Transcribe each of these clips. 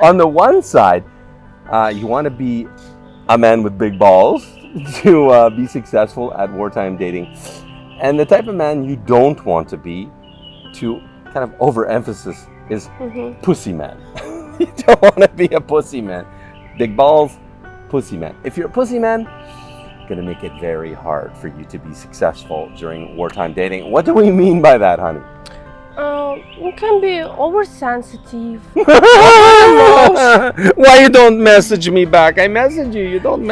On the one side, uh, you want to be a man with big balls to uh, be successful at wartime dating. And the type of man you don't want to be, to kind of overemphasis, is Mhm. pussy man. you don't want to be a pussy man. Big balls, pussy man. If you're a pussy man, gonna make it very hard for you to be successful during wartime dating. What do we mean by that, honey? Uh, you can be oversensitive. Why you don't message me back? I message you. You don't.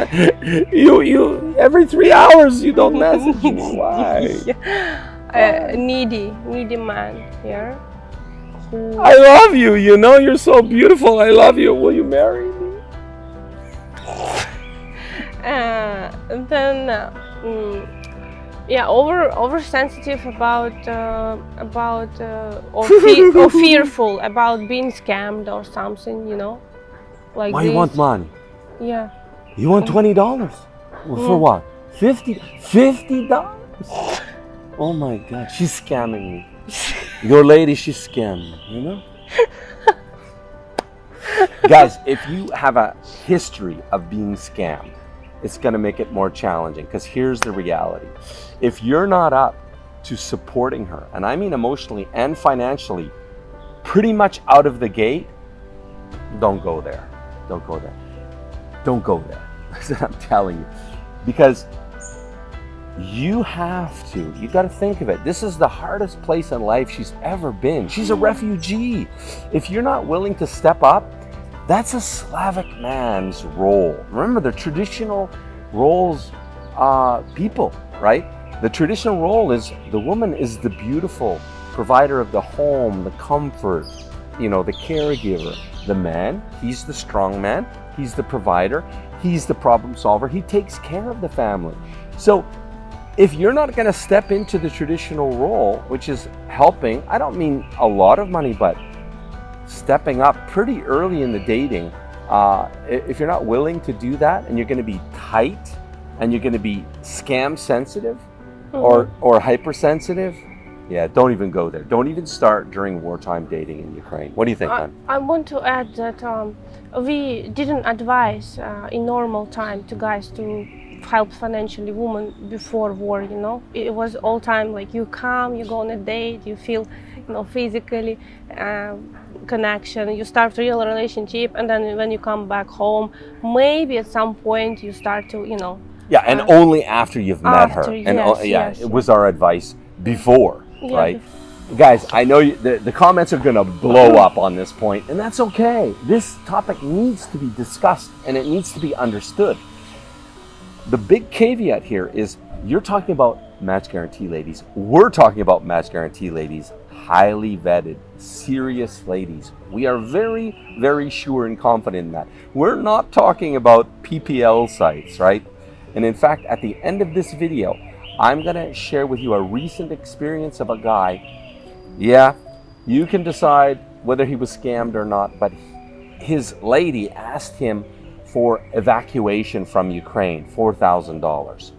You you every three hours you don't message me. Why? uh, needy, needy man. Yeah. I love you. You know you're so beautiful. I love you. Will you marry me? Uh, then, uh, mm, yeah, over oversensitive about uh, about uh, or, fe- or fearful about being scammed or something. You know, like Why you want money? Yeah. You want twenty dollars for Mm. what? Fifty? Fifty dollars? Oh my God! She's scamming me. Your lady, she's scamming. You know. Guys, if you have a history of being scammed, it's going to make it more challenging because here's the reality. If you're not up to supporting her, and I mean emotionally and financially, pretty much out of the gate, don't go there. Don't go there. Don't go there. That's what I'm telling you. Because you have to. You got to think of it. This is the hardest place in life she's ever been. She's a refugee. If you're not willing to step up, that's a Slavic man's role. Remember, the traditional roles, uh, people, right? The traditional role is the woman is the beautiful provider of the home, the comfort, you know, the caregiver. The man, he's the strong man, he's the provider, he's the problem solver, he takes care of the family. So, if you're not going to step into the traditional role, which is helping, I don't mean a lot of money, but stepping up pretty early in the dating, uh, if you're not willing to do that and you're going to be tight and you're going to be scam sensitive or, or hypersensitive, yeah, don't even go there. Don't even start during wartime dating in Ukraine. What do you think, I. I want to add that um, we didn't advise uh, in normal time to guys to help financially women before war. You know, it was all time like you come, you go on a date, you feel, you know, physically um, connection, you start a real relationship, and then when you come back home, maybe at some point you start to, you know, Yeah, and uh, only after you've met her. after, And yes, yeah, yes, it was our advice before, Yeah, right? Guys, I know you, the, the comments are going to blow up on this point, and that's okay. This topic needs to be discussed and it needs to be understood. The big caveat here is you're talking about match guarantee ladies. We're talking about match guarantee ladies, highly vetted, serious ladies. We are very, very sure and confident in that. We're not talking about PPL sites, right? And in fact, at the end of this video, I'm going to share with you a recent experience of a guy. Yeah, you can decide whether he was scammed or not, but his lady asked him for evacuation from Ukraine, $4,000.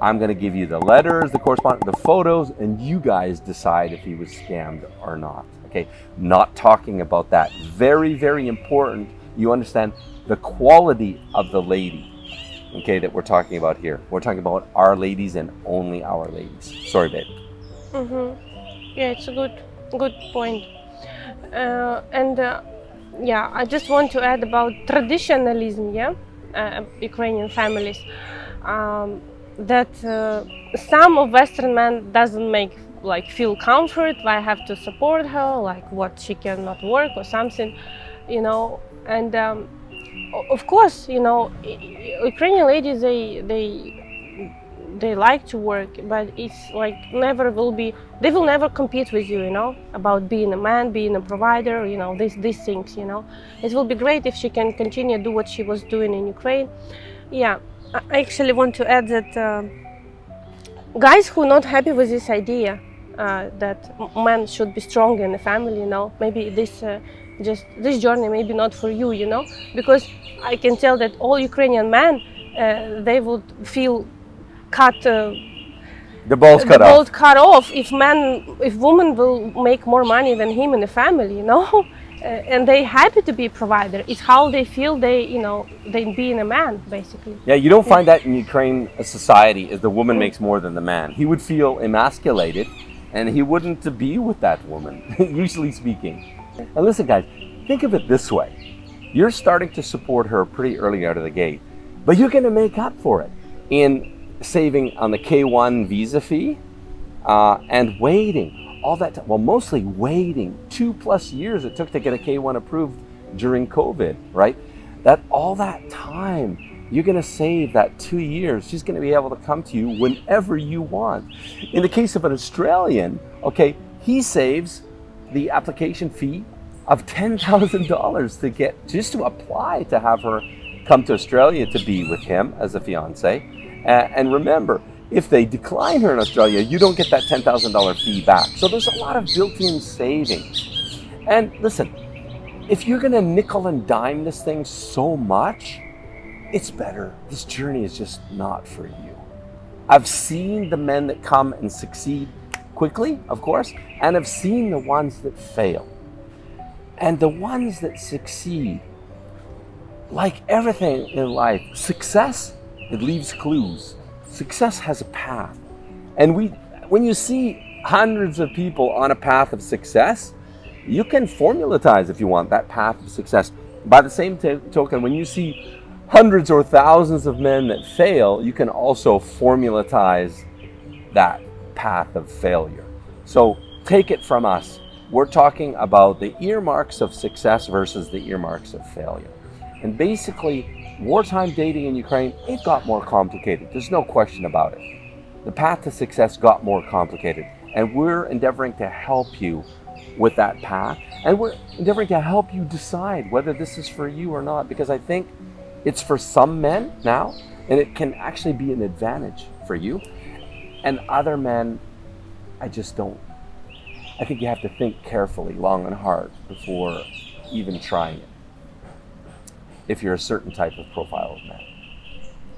I'm going to give you the letters, the correspondence, the photos, and you guys decide if he was scammed or not. Okay, not talking about that. Very, very important. You understand the quality of the lady, okay, that we're talking about here. We're talking about our ladies and only our ladies. Sorry, babe. Mm-hmm. Yeah, it's a good, good point. Uh, and uh, yeah, I just want to add about traditionalism. Yeah, uh, Ukrainian families. Um, that uh, some of Western men doesn't make like feel comfort. I have to support her, like what she cannot work or something, you know. And um, of course, you know, Ukrainian ladies they they they like to work, but it's like never will be. They will never compete with you, you know, about being a man, being a provider, you know, these these things, you know. It will be great if she can continue do what she was doing in Ukraine. Yeah, I actually want to add that uh, guys who are not happy with this idea uh, that men should be strong in the family, you know, maybe this uh, just this journey maybe not for you, you know, because I can tell that all Ukrainian men uh, they would feel cut. Uh, The ball's cut the off. cut off if man if woman will make more money than him in the family you know and they happy to be a provider. It's how they feel they, you know, they being a man, basically. Yeah, you don't find that in Ukraine society is the woman makes more than the man. He would feel emasculated and he wouldn't be with that woman, usually speaking. And listen guys, think of it this way. You're starting to support her pretty early out of the gate, but you're gonna make up for it in saving on the K1 visa fee uh, and waiting all that time. Well, mostly waiting two plus years it took to get a K1 approved during COVID, right? That all that time, you're to save that two years. She's to be able to come to you whenever you want. In the case of an Australian, okay, he saves the application fee of $10,000 to get just to apply to have her come to Australia to be with him as a fiance. And remember, if they decline here in Australia, you don't get that $10,000 fee back. So there's a lot of built-in savings. And listen, if you're gonna nickel and dime this thing so much, it's better. This journey is just not for you. I've seen the men that come and succeed quickly, of course, and I've seen the ones that fail. And the ones that succeed, like everything in life, success, it leaves clues. Success has a path. And we, when you see hundreds of people on a path of success, you can formulatize, if you want, that path of success. By the same token, when you see hundreds or thousands of men that fail, you can also formulatize that path of failure. So take it from us. We're talking about the earmarks of success versus the earmarks of failure. And basically, wartime dating in Ukraine, it got more complicated. There's no question about it. The path to success got more complicated. And we're endeavoring to help you with that path. And we're endeavoring to help you decide whether this is for you or not. Because I think it's for some men now, and it can actually be an advantage for you. And other men, I just don't. I think you have to think carefully, long and hard, before even trying it if you're a certain type of profile of man.